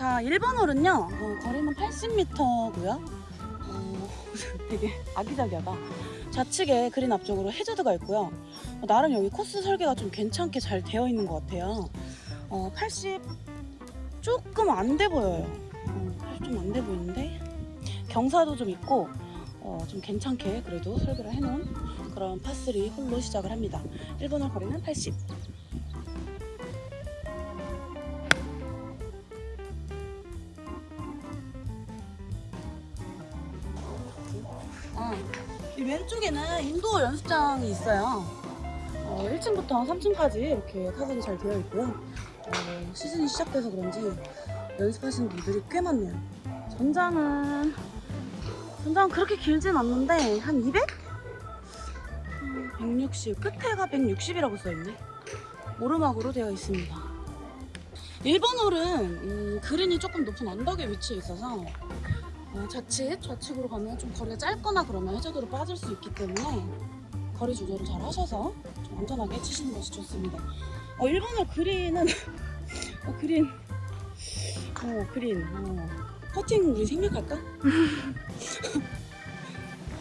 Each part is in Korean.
자, 1번 홀은요, 어, 거리는 80m고요. 어, 되게 아기자기하다. 좌측에 그린 앞쪽으로 해저드가 있고요. 어, 나름 여기 코스 설계가 좀 괜찮게 잘 되어 있는 것 같아요. 어, 80 조금 안 돼 보여요. 어, 80 좀 안 돼 보이는데 경사도 좀 있고 어, 좀 괜찮게 그래도 설계를 해놓은 그런 파3 홀로 시작을 합니다. 1번 홀 거리는 80. 왼쪽에는 인도어 연습장이 있어요. 어, 1층부터 3층까지 이렇게 타석이 잘 되어 있고요. 어, 시즌이 시작돼서 그런지 연습하시는 분들이 꽤 많네요. 전장은 전장은 그렇게 길진 않는데 한 200? 음, 160 끝에가 160이라고 써있네. 오르막으로 되어 있습니다. 1번 홀은 음, 그린이 조금 높은 언덕에 위치해 있어서 어, 좌측, 좌측으로 가면 좀 거리가 짧거나 그러면 해저드로 빠질 수 있기 때문에 거리 조절을 잘 하셔서 좀 안전하게 치시는 것이 좋습니다. 어, 1번홀 그린은 어, 그린 어, 그린 어, 퍼팅 우리 생략할까?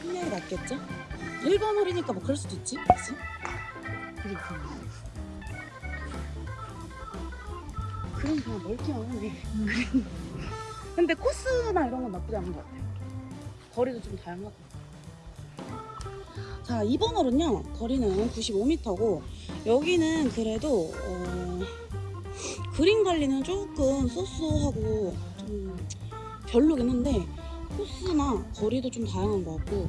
생략이 낫겠죠? 1번 홀이니까 뭐 그럴 수도 있지 그치? 그린 그린 그냥 멀기만 하네 그린 근데 코스나 이런 건 나쁘지 않은 것 같아요. 거리도 좀 다양하고. 자, 2번 홀은요, 거리는 95m고, 여기는 그래도, 어, 그린 관리는 조금 쏘쏘하고, 좀 별로긴 한데, 코스나 거리도 좀 다양한 것 같고,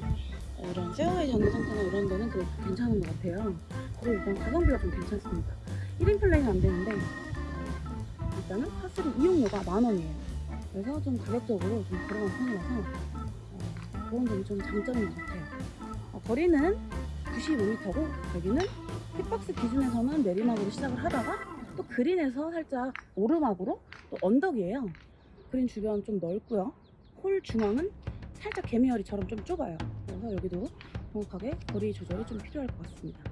어, 이런 페어웨이 잡는 상태나 이런 데는 그래도 괜찮은 것 같아요. 그리고 일단 가성비가 좀 괜찮습니다. 1인 플레이는 안 되는데, 어, 일단은 파스리 이용료가 만 원이에요. 그래서 좀 가격적으로 좀 저렴한 편이라서 어, 그런 점이 좀 장점인 것 같아요. 어, 거리는 95m고 여기는 hit박스 기준에서는 내리막으로 시작을 하다가 또 그린에서 살짝 오르막으로 또 언덕이에요. 그린 주변 좀 넓고요. 홀 중앙은 살짝 개미허리처럼 좀 좁아요. 그래서 여기도 정확하게 거리 조절이 좀 필요할 것 같습니다.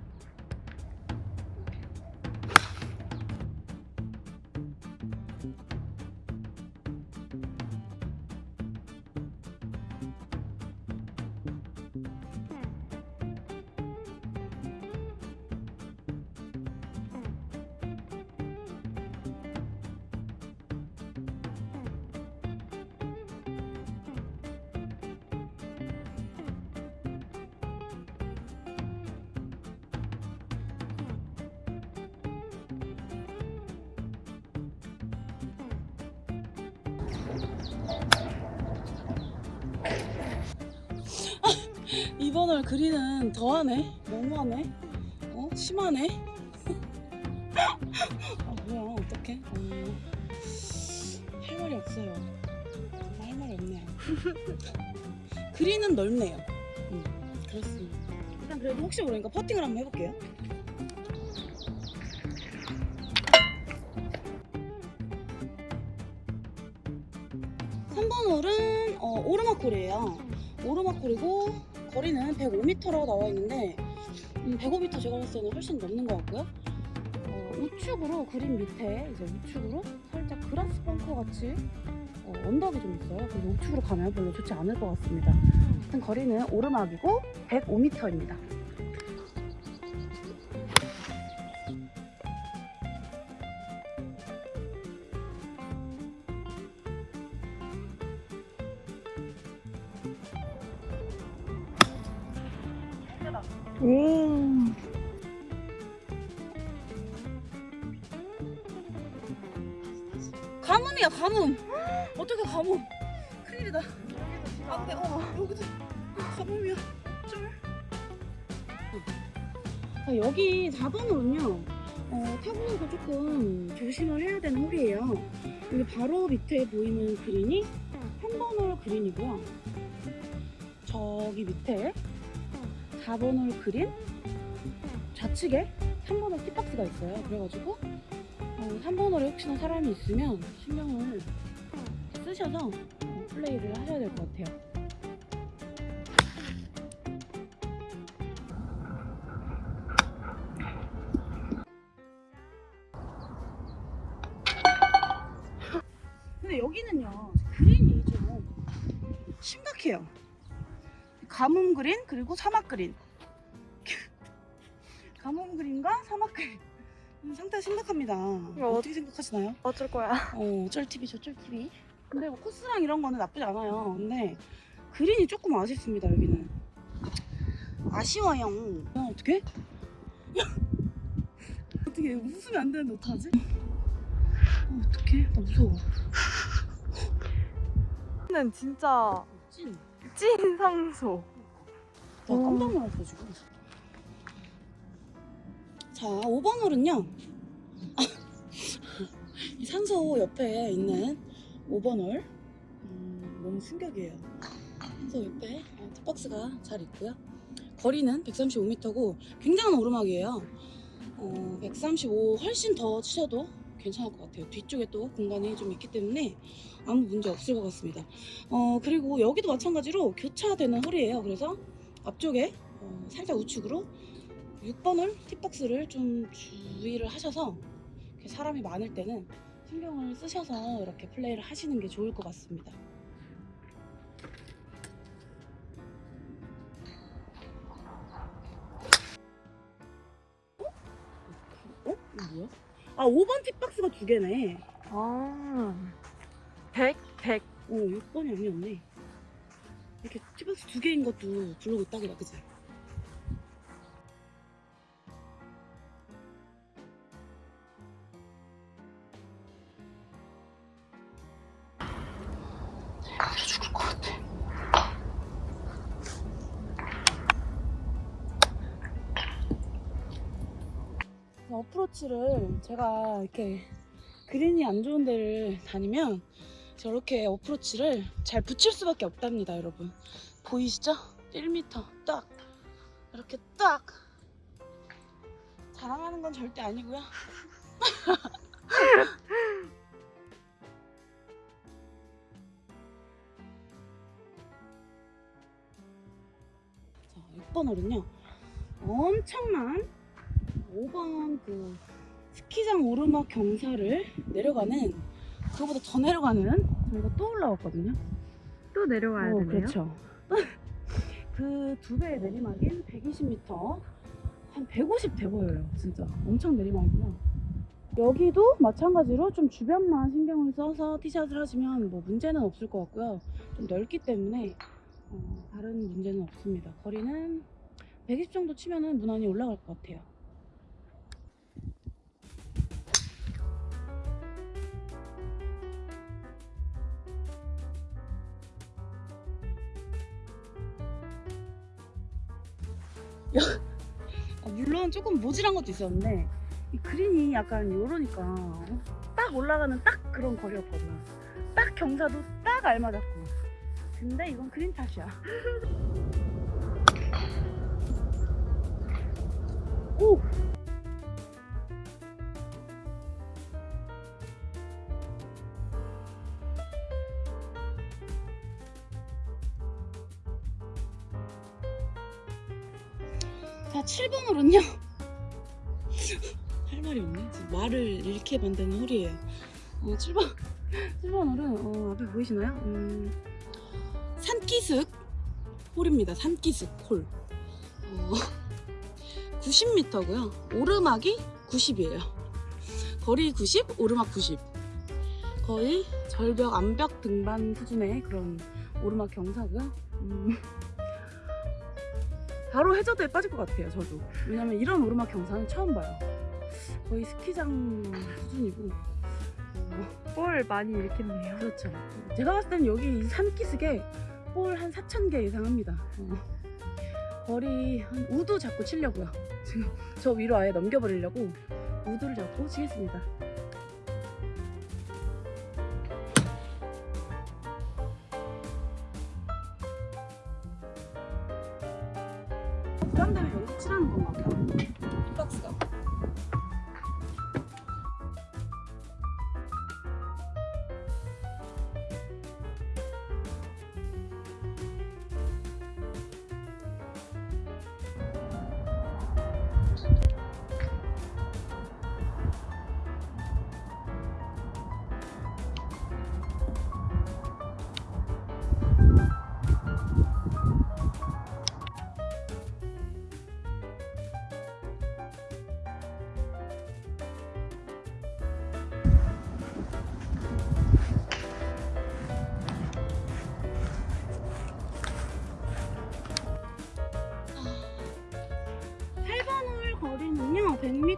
이번을 그리는 더하네? 너무하네? 어? 심하네? 아 뭐야 어떡해? 어, 할 말이 없어요. 할 말이 없네요. 그리는 넓네요. 음, 그렇습니다. 일단 그래도 혹시 모르니까 퍼팅을 한번 해볼게요 (3번) 홀은 어, 오르막홀이에요 오르막홀이고 거리는 105m라고 나와 있는데 음, 105m 제가 봤을 때는 훨씬 넘는 것 같고요. 어, 우측으로 그린 밑에 이제 우측으로 살짝 그라스 벙커 같이 어, 언덕이 좀 있어요. 그래서 우측으로 가면 별로 좋지 않을 것 같습니다. 하여튼 거리는 오르막이고 105m입니다. 어떻게 가뭄? 큰일이다. 안돼. 어 여기도 가뭄이야. 쫄. 자, 여기 4번으로는요. 어, 타구가 조금 조심을 해야 되는 홀이에요. 여기 바로 밑에 보이는 그린이 3번 홀 그린이고요. 저기 밑에 4번 홀 그린 좌측에 3번 홀 티박스가 있어요. 그래가지고 어, 3번 홀에 혹시나 사람이 있으면 신경을 쓰셔서 어, 플레이를 하셔야 될 것 같아요. 근데 여기는요 그린이 좀 심각해요. 가뭄 그린 그리고 사막 그린. 가뭄 그린과 사막 그린. 음, 상태가 심각합니다. 이거 어떻게 생각하시나요? 어쩔 거야? 어, 어쩔 TV 저쩔 TV. 근데 뭐 코스랑 이런 거는 나쁘지 않아요. 근데 그린이 조금 아쉽습니다 여기는. 아쉬워요. 아, 어떻게? 어떻게 웃으면 안 되는데 어떡하지? 어, 어떡해? 나 무서워. 는 진짜 찐. 찐 상소. 나 어. 깜짝 놀랐어 지금. 자, 5번 홀은요. 이 산소 옆에 있는 5번 홀. 음, 너무 충격이에요. 산소 옆에 어, 티박스가 잘 있고요. 거리는 135m고 굉장한 오르막이에요. 어, 135 훨씬 더 치셔도 괜찮을 것 같아요. 뒤쪽에 또 공간이 좀 있기 때문에 아무 문제 없을 것 같습니다. 어, 그리고 여기도 마찬가지로 교차되는 홀이에요. 그래서 앞쪽에 어, 살짝 우측으로 6번 홀 팁박스를 좀 주의를 하셔서 사람이 많을 때는 신경을 쓰셔서 이렇게 플레이를 하시는 게 좋을 것 같습니다. 어? 이거 뭐야? 아 5번 팁박스가 두 개네. 아. 100, 100. 어 6번이 아니었네. 이렇게 팁박스 두 개인 것도 블로그 딱이다 그치? 어프로치를 제가 이렇게 그린이 안 좋은 데를 다니면 저렇게 어프로치를 잘 붙일 수밖에 없답니다, 여러분. 보이시죠? 1m 딱 이렇게 딱 자랑하는 건 절대 아니고요. 자, 6번 홀은요. 엄청난 5번 그 스키장 오르막 경사를 내려가는 그거보다 더 내려가는 저희가 또 올라왔거든요. 또 내려와야 어, 되네요. 그렇죠. 그 두 배의 내리막인 120m 한 150 돼 보여요. 진짜 엄청 내리막이고요. 여기도 마찬가지로 좀 주변만 신경을 써서 티샷을 하시면 뭐 문제는 없을 것 같고요. 좀 넓기 때문에 어, 다른 문제는 없습니다. 거리는 120 정도 치면은 무난히 올라갈 것 같아요. 물론 조금 모질한 것도 있었는데 이 그린이 약간 요러니까 딱 올라가는 딱 그런 거리였거든. 딱 경사도 딱 알맞았고. 근데 이건 그린 탓이야. 오! 자, 7번 홀은요. 할 말이 없네. 말을 잃게 만드는 홀이에요. 어, 7번, 7번 홀은, 어, 앞에 보이시나요? 음, 산기슭 홀입니다. 산기슭 홀. 어, 90m고요. 오르막이 90이에요. 거리 90, 오르막 90. 거의 절벽, 암벽 등반 수준의 그런 오르막 경사고요. 음, 바로 해저드에 빠질 것 같아요, 저도. 왜냐면 이런 오르막 경사는 처음 봐요. 거의 스키장 수준이고. 어, 볼 많이 읽겠네요. 그렇죠. 제가 봤을 때는 여기 산기슭에 볼한 4,000개 이상 합니다. 어. 거리 한 우도 잡고 치려고요. 지금 저 위로 아예 넘겨버리려고 우드를 잡고 치겠습니다.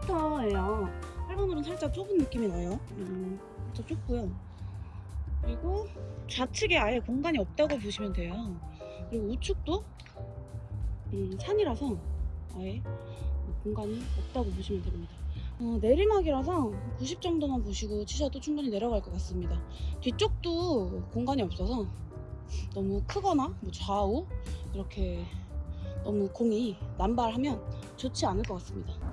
100m예요. 8번홀은 살짝 좁은 느낌이 나요. 음, 살짝 좁고요. 그리고 좌측에 아예 공간이 없다고 보시면 돼요. 그리고 우측도 음, 산이라서 아예 공간이 없다고 보시면 됩니다. 어, 내리막이라서 90 정도만 보시고 치셔도 충분히 내려갈 것 같습니다. 뒤쪽도 공간이 없어서 너무 크거나 뭐 좌우 이렇게 너무 공이 남발하면 좋지 않을 것 같습니다.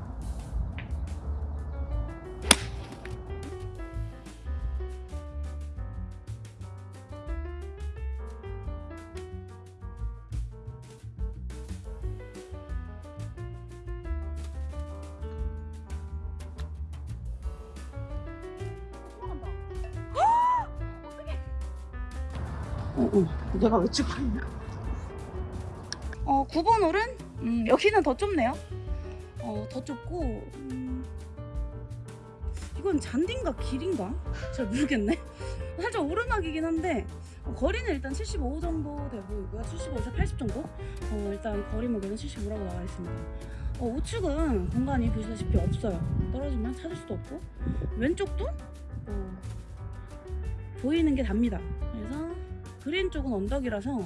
어, 어, 내가 왜 찍고 있냐? 어, 9번 홀은 음, 여기는 더 좁네요. 어, 더 좁고 음, 이건 잔디인가 길인가? 잘 모르겠네. 살짝 오르막이긴 한데 어, 거리는 일단 75 정도 돼 보이고요. 75에서 80 정도. 어, 일단 거리 목에는 75라고 나와 있습니다. 어, 우측은 공간이 보시다시피 없어요. 떨어지면 찾을 수도 없고 왼쪽도 어, 보이는 게 답니다. 그래서 그린 쪽은 언덕이라서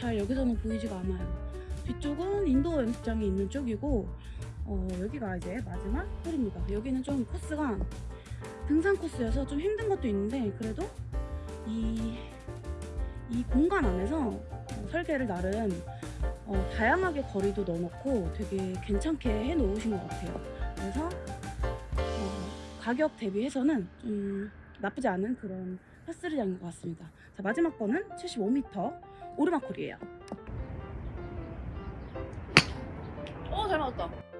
잘 여기서는 보이지가 않아요. 뒤쪽은 인도어 연습장이 있는 쪽이고 어, 여기가 이제 마지막 홀입니다. 여기는 좀 코스가 등산 코스여서 좀 힘든 것도 있는데 그래도 이, 이 공간 안에서 어, 설계를 나름 어, 다양하게 거리도 넣어놓고 되게 괜찮게 해놓으신 것 같아요. 그래서 어, 가격 대비해서는 좀 나쁘지 않은 그런 파스리장인 것 같습니다. 자 마지막 번은 75m 오르막홀이에요. 어, 잘 맞았다.